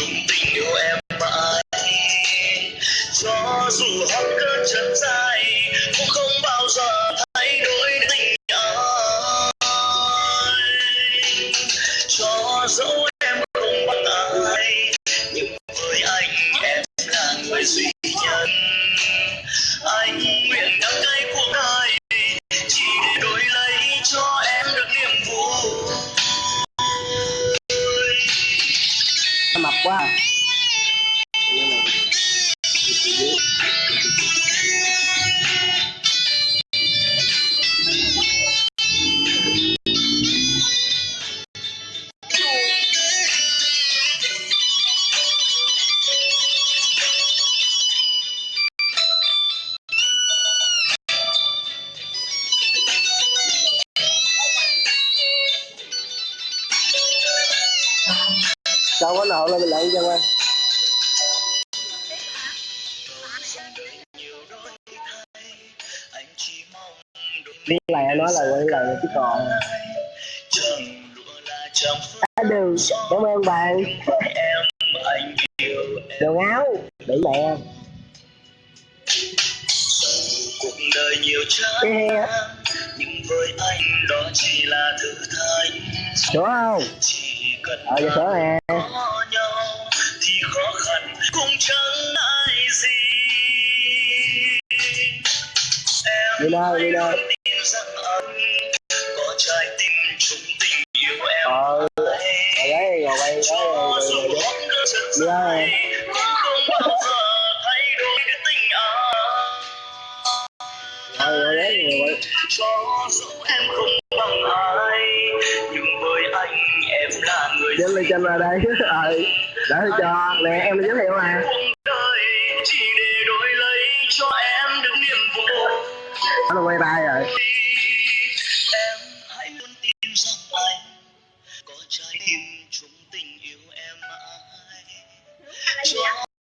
chung tình yêu em mãi. Cho dù hot cơn chân dài cũng không bao giờ thay đổi tình ai, cho dẫu Wow. Đâu có nổ lên mình lận cho ơi anh chỉ mong được đi lại nói là quay lại chứ còn. À, Chẳng á đường cảm ơn bạn. Em đường áo. Để mẹ. Cuộc đời nhiều chán nhưng với anh đó chỉ là thử thách đúng không? Chỉ cần ờ giờ sửa nè Đi đâu, đi đâu? ờ rồi đấy rồi bay đấy rồi rồi rồi hot Đi đâu dài rồi? Rồi đấy rồi cho dù em không bằng ai nhưng với anh em là người lên chân ra đây. Ờ đã cho nè em giới thiệu mà. Cuộc đời chỉ để đổi